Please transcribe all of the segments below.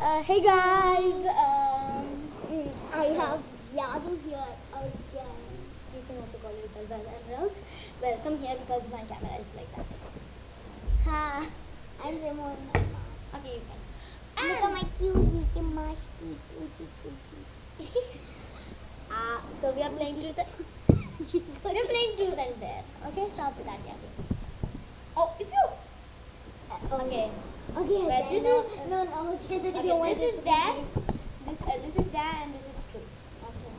Uh, hey guys, um, I have Yadu here again. you can also call yourself as Emeralds. Welcome here because my camera is like that. Ha. I'm removing my mask. Okay, you can. Look at my cutie mask. Uh, so we are playing truth. we are playing truth and dare. Okay, stop with that, yeah. Oh, it's you. Okay. Okay, okay, this no, is- no, no. Okay, the Okay, you this is dad. This uh, this is dad and this is truth. Okay.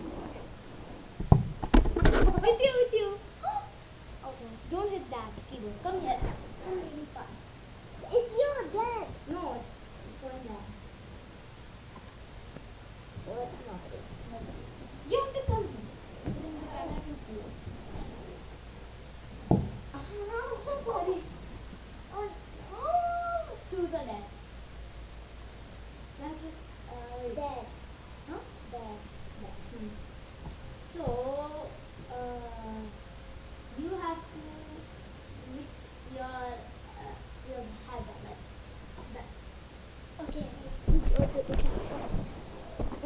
It's you, it's you. okay, don't hit that keyboard. Come here. I'm really fun. It's your dad. No, it's going there. So it's not it. You have to come here. So then the camera can see you. Sorry. Oh, Oh, truth or dare? That's it. Uh, dad. Huh? Dad. Hmm. So, uh, you have to lick your uh, your head like that. Okay. Go to the camera.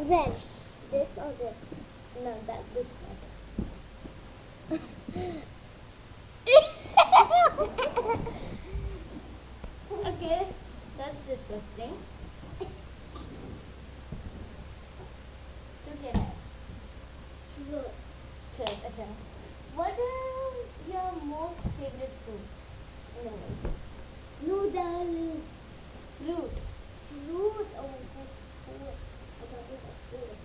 When? This or this? No, that this one. okay, that's disgusting. Look at it. Cheers, okay. What is your most favorite food in the world? Noodles. Fruit. Fruit. Oh, I said food. I thought you said food.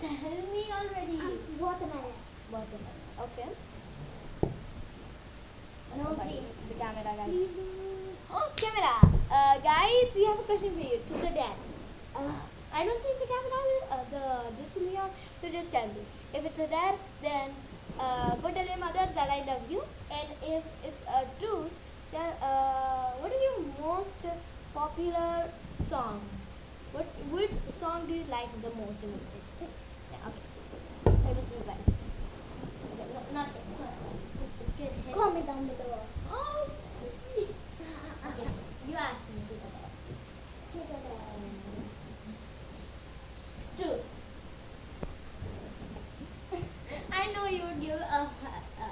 Tell me already. Um, watermelon. Watermelon. Okay. No, please. The camera guys. Please. Oh, camera. Uh, guys, we have a question for you. To the dad. I don't think the will, uh, the this will be on. So just tell me. If it's dad, then uh, go tell your mother that I love you. And if it's a truth, then uh, what is your most popular song? What which song do you like the most okay. Okay. Comment down below. Oh, okay. You asked me to the dad. Truth. I know you would give a, a,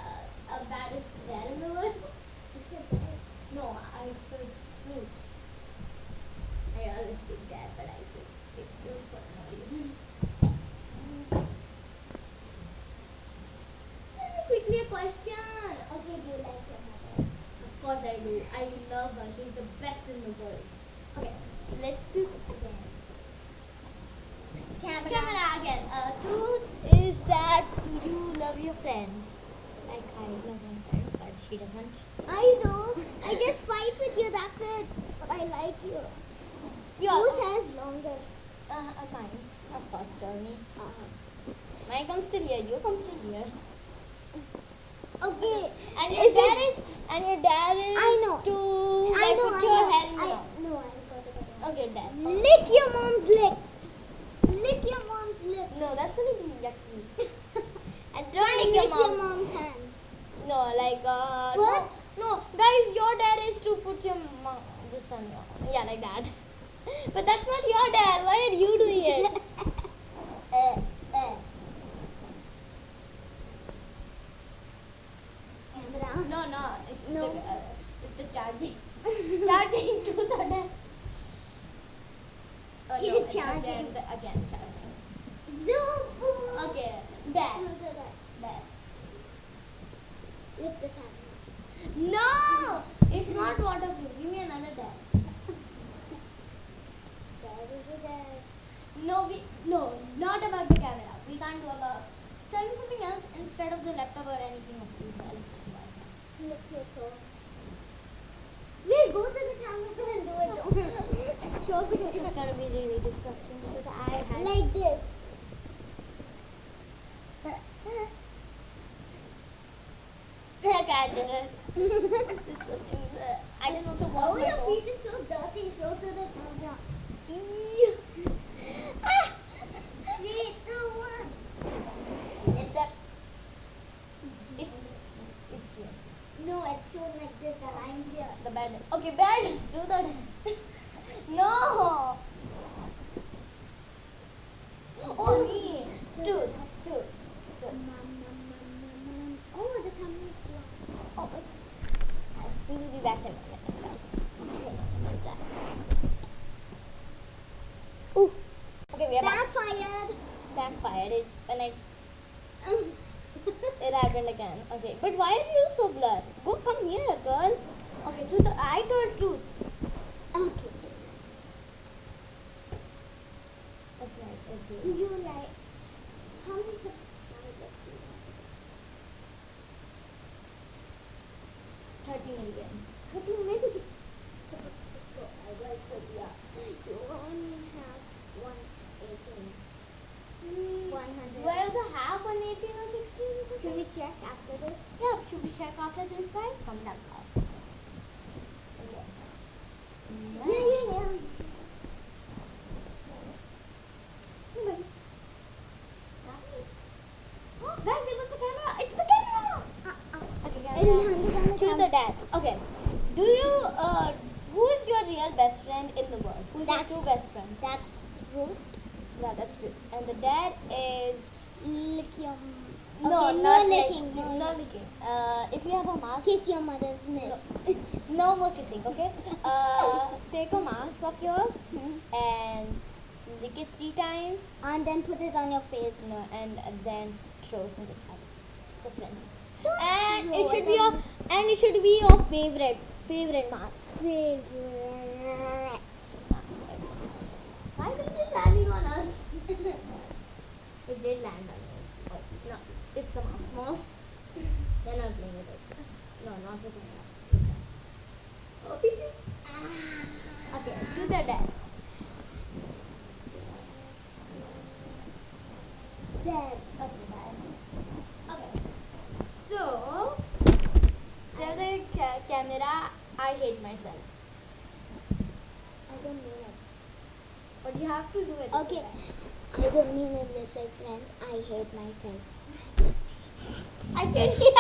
a baddest dad in the world. You said that. No, I said fruit. I always pick dad, but I just pick fruit for no reason. Let me quickly a question. Okay, do you like your mother? Of course I love her. She's the best in the world. Okay, let's do this again. Camera. Camera again. Uh, truth is that do you love your friends? Like I love my friend, but she doesn't. I know. I just fight with you, that's it. But I like you. You Whose hair is longer? Uh, uh, mine. Of course, Tony. Uh, -huh. Mine comes to here. You comes to here. Okay. And your If dad is. And your dad is. I know. To I like, know, put I your know. head I, no, I got it. Okay, dad. Lick your mom's lips. Lick your mom's lips. No, that's gonna be yucky. and don't lick lick your mom's. mom's hand. No, like uh. What? No, no, guys, your dad is to put your mom this on your yeah, like that. but that's not your dad. Why are you doing it? Uh, uh. Camera. no, no, it's the uh, the charging. charging to the dad. Oh, no, it's. Again, again charging. Zoom. Okay, Look at that. the camera. No, it's not waterproof. Give me another dad. That is a dad. No, we no, not about the camera. We can't do about. Tell me something else instead of the laptop or anything of these. I'll do Lick your toe. Wait, go to the camera and do it. Show it. This is gonna be really disgusting because I had. like this. Look at it. I didn't know to Oh, tudo, né? That's right. Okay. You like how many subscribers do you have? Thirty million. Thirty million. I like to yeah. You only have one eighteen. One hundred. Do I also have one eighteen or sixteen or something? Should we check after this? Yeah, should we check after this, guys? Come down. Yeah, yeah, yeah. Guys, it was the camera. It's the camera. Okay, It is camera. hundred on the To the dad. Okay. Do you uh who is your real best friend in the world? Who's That's- your true best friend? That's Ruth. Yeah, that's true. And the dad is Lick your. no, Okay, not no licking. No, no licking. Uh, if you have a mask, Kiss your mother's miss. no more kissing. Okay. Uh, take a mask of yours and lick it three times. and then put it on your face. No, and, and then throw it in the cat. That's when. And it should be your and it should be your favorite favorite mask. Favorite. Why did it landing on us? it did land on us. Oh, no, it's the mouse. Mouse. They're not playing with us. No, not with us. Oh, busy. Okay, do the dad. Dad. Okay, bye. Okay. So, tell the camera I hate myself. I don't mean it. But you have to do it. Okay. I don't mean it this friends. I hate myself. I can hear.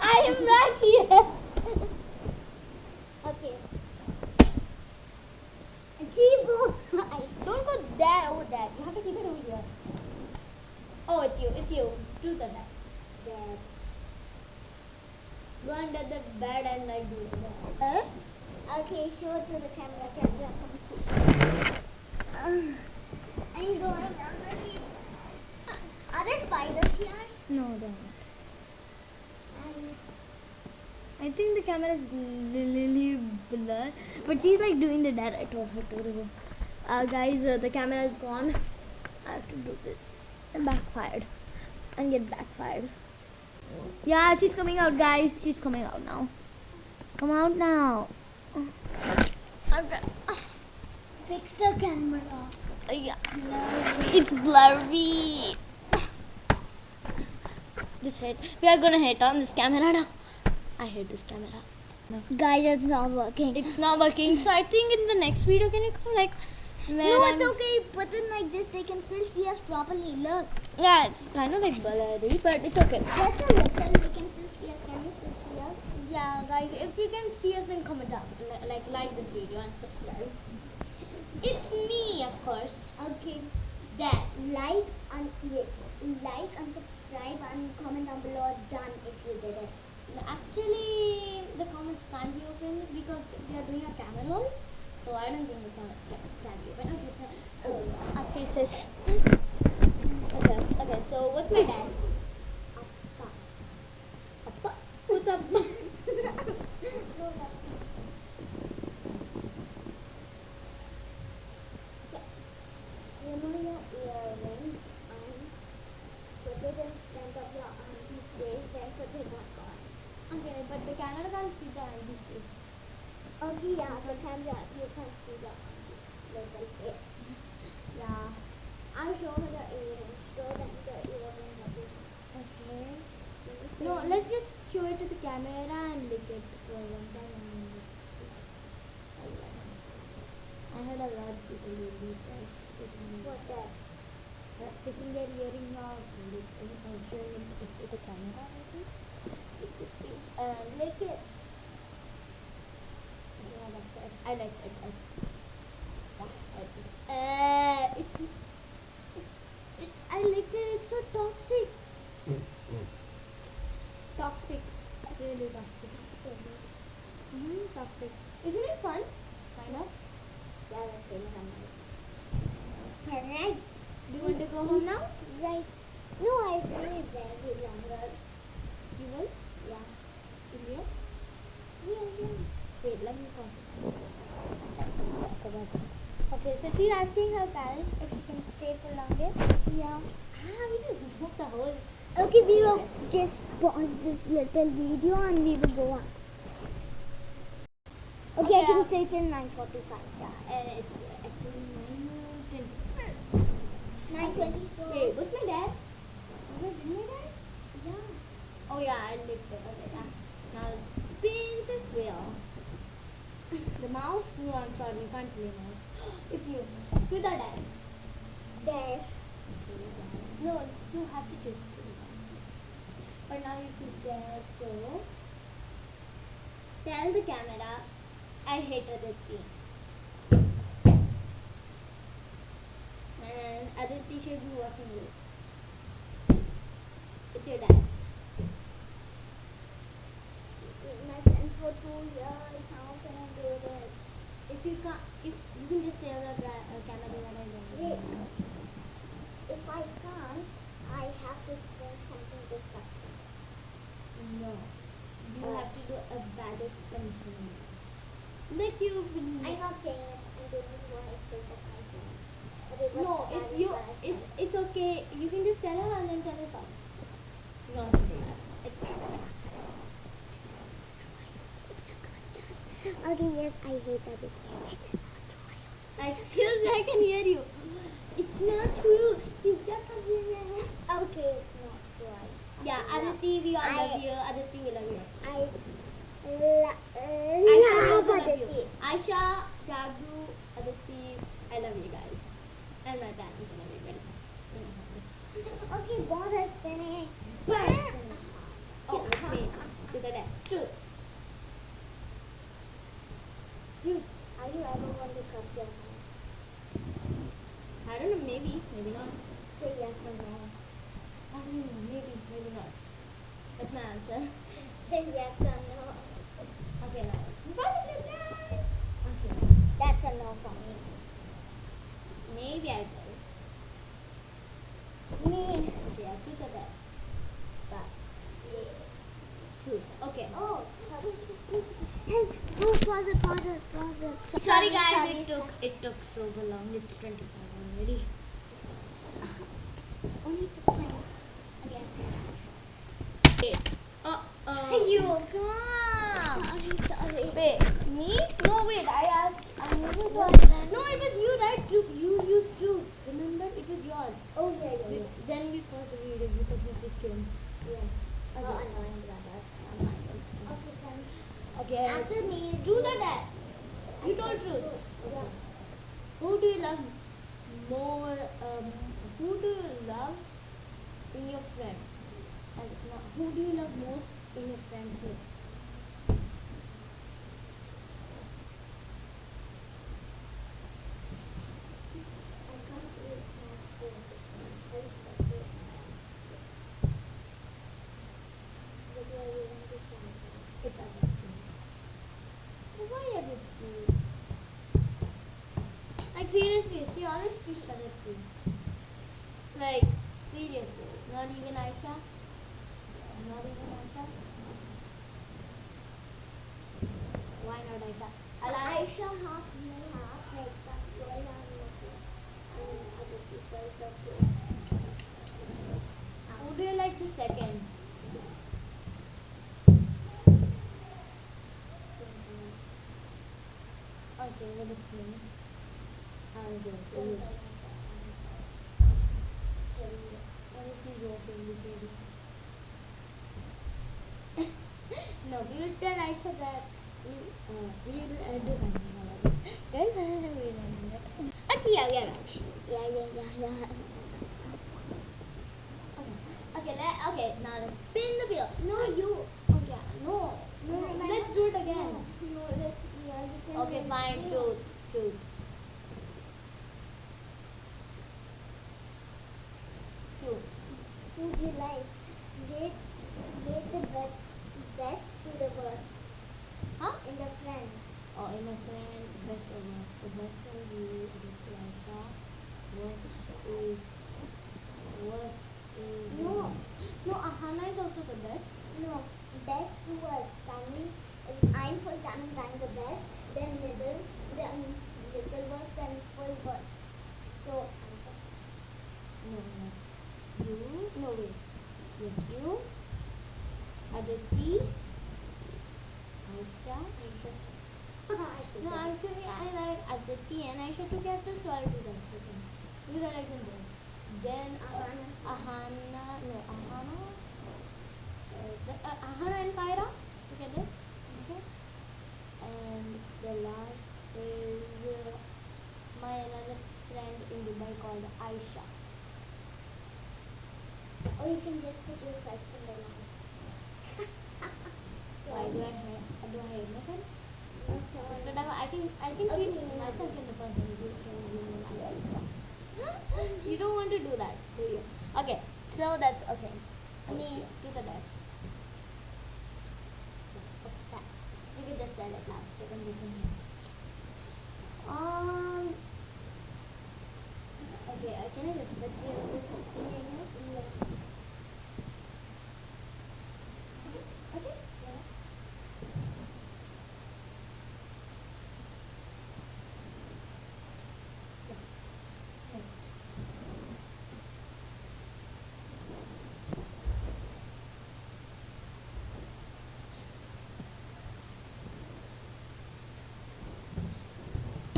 I am right here. Okay. Keyboard. Don't go there. Oh, there. You have to keep it over here. Oh, it's you. It's you. Truth or that. Dad. Go under the bed and like do it. Huh? Okay, show it to the camera. Camera, come see. Uh, I'm going underneath. Are there spiders here? No, don't. Um, I think the camera is really blurred, but she's like doing the dad. I told her to do. Uh, guys, uh, the camera is gone. I have to do this and backfired and get backfired. Yeah, she's coming out, guys. She's coming out now. Come out now. Okay. fix the camera. Uh, yeah. It's blurry. Just hit. We are gonna hit on this camera now. I hate this camera. No. Guys, it's not working. It's not working. So I think in the next video, can you come like? When no, it's okay. Put it like this. They can still see us properly. Look. Yeah, it's kind of like blurry, but it's okay. Just a little. They can still see us. Can you still see us? Yeah, guys, if you can see us, then comment down, li- like like this video and subscribe. It's me, of course. Okay. Dad. Like and. Like and subscribe and comment down below. Done if you did it. Actually, the comments can't be opened because we are doing a camera roll. So I don't think comments can, can be opened. Okay, oh, our faces. Okay, okay. So what's my dad? Appa. Appa. What's up? Remove your earrings and put it in front of your auntie's face, then put it back on. Okay, but the camera can't see the auntie's face. Okay, yeah, the camera, you can see the auntie's little face. Yeah. I'll show her the earrings. Show them the earrings Okay. No, let's just show it to the camera and lick it for one time and let's do it. I heard a lot of people do these guys. What that? uh, Taking their earring out and uh, showing it with, with the camera like this. Lick this thing and lick it. Yeah, that's it. I like it. I, yeah, I like it. Uh, it's, it's, it, I liked it. It's so toxic. Toxic. Really toxic. So Mm-hmm, toxic. Isn't it fun? Kind of. Yeah, that's really fun. Sprite. Do you want to go home now? Right. No, I stay very longer. You will? Yeah. Ilya? Yeah, yeah. Wait, let me pause it. Let's talk about this. Okay, so she's asking her parents if she can stay for longer. Yeah. Ah, we just moved the whole. Okay, we will just pause this little video and we will go on. Okay, I Okay. can say till 9.45. Yeah, and it's actually 9 9.20 so... Wait, what's my dad? Did my dad? Yeah. Oh yeah, I licked it. Okay, yeah. Now spin this wheel. The mouse? No, I'm sorry, you can't play mouse. It's yours. To the dad. There. No, you have to choose to the dad. But now you choose dad, so tell the camera I hate Aditi. And Aditi should be watching this. It's your dad. My friend for two years. How can I do this? If you can't, if you can just tell the gra- uh, camera that I don't. Wait. If I can't, I have to think something disgusting. No. You have to do a baddest punishment. Let you believe. I'm not saying it. I'm doing what I say that I can. Okay, No, the it, baddest you, punishment? it's it's okay. You can just tell her and then tell us all. You don't have to do that. It's- Okay, yes, I hate that. It is not true. Excuse me, I can hear you. It's not true. You just can hear me. Okay, it's not true. I, Yeah, Aditi, we all I- love you. Aditi, we love you. I lo- Aisha, we love also love you. Aditi. Aisha, Jagdu, Aditi, I love you guys. And my parents, I love you very much. Okay, ball is spinning. Oh, it's me. To the left. Truth. Dude, are you ever going to cut your hair? I don't know, maybe, maybe not. Say yes or no. I don't maybe, maybe not. That's my answer. Say yes or no. Okay, now. Butterfly! Okay. That's a no for me. Maybe I will. Me. Okay, I'll put the back. Back. Truth. Okay. Oh, hey, oh, pause it, pause it, pause it. So- Sorry guys, sorry, it took sorry. it took so long. It's 25 already. Only to play again. Hey, you. Come. Me? No, wait. I asked. I What? that. No, it was you, right? Truth. You used truth. Remember? It was yours. Oh, yeah, yeah, We-. Then we paused the video because we just came. yeah. Oh, Okay. annoying brother. Okay, then. Okay. After me is Do you. the dad. You told truth. Yeah. Who do you love more? Um, who do you love in your friend? Who do you love most in your friend list? I can't say it's not good. It's not good, but it is. So do I really want this answer? It's Aditi. Why Aditi? Like seriously, she always picks Aditi. Like seriously, not even Aisha. Not even Aisha. Why not Aisha? I Aisha half me half makes that full and other people so too. Who do you like the second? Okay, well it's me. No, we will tell Aisha that we, we do something about this. Guys, I will that. Okay, yeah. Yeah, yeah, yeah. Okay, okay, let, okay, now let's spin the wheel. No, you. Oh yeah, no, no, let's do it again. No, let's. Okay, fine, you. truth, life. Gave, gave the best to the worst. Huh? In the friend. Oh, in a friend, best or worst. The best can be the pleasure. Worst is... Worst is... No. No, Ahana is also the best. No. Best to worst. That means if I'm first, that means I'm the best. Then middle, then little worst, then full worst. So... No, no. You? No, wait. Yes, you. Aditi. Aisha. Aisha. No, actually, I like Aditi and Aisha together, so I'll do that second. Because I like them both. Then Ahana. Ahana. No, Ahana. Uh, the, uh, Ahana and Kyra together. Okay. And the last is uh, my another friend in Dubai called Aisha. Or you can just put yourself in the last. Why do I hate, do I hate myself? Of I think I think Okay. keep myself in the person who can do myself. You don't want to do that, do you? Okay, so that's okay. Me to the left. Okay, You can just stand it now, so we can hear. Um. Okay, uh, can I just put you on this thing here? Okay. Yeah.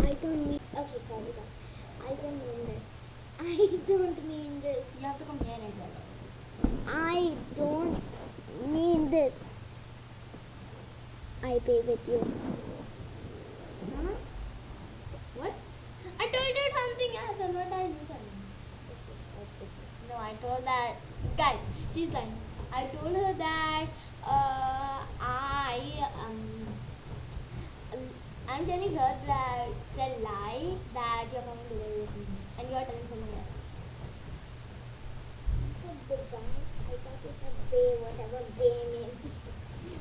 I don't mean. Okay, sorry, but I don't mean this. I don't mean this. You have to come here and tell. I don't mean this. I pay with you. Huh? What? I told you something else and what are you telling? No, I told that guys, she's lying. I told her that uh, I I'm telling her that tell lie that you're coming to live with me and you're telling someone else. You said Dubai. I thought you said Bay, whatever Bay means.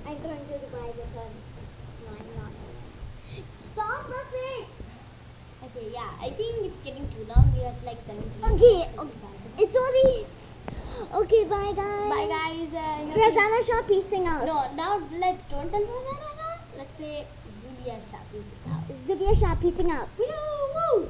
I'm going to Dubai with her. No, I'm not. Stop the face! Okay, yeah, I think it's getting too long. We are like 17. Okay, okay. It's only. Okay, bye guys. Bye guys. Uh, you have to- Frazana Shah, peacing out. No, now let's don't tell Fazana Shah. Let's say Uh, Zubia Shah. Peace out. Zubia Shah, peacing out. Woo!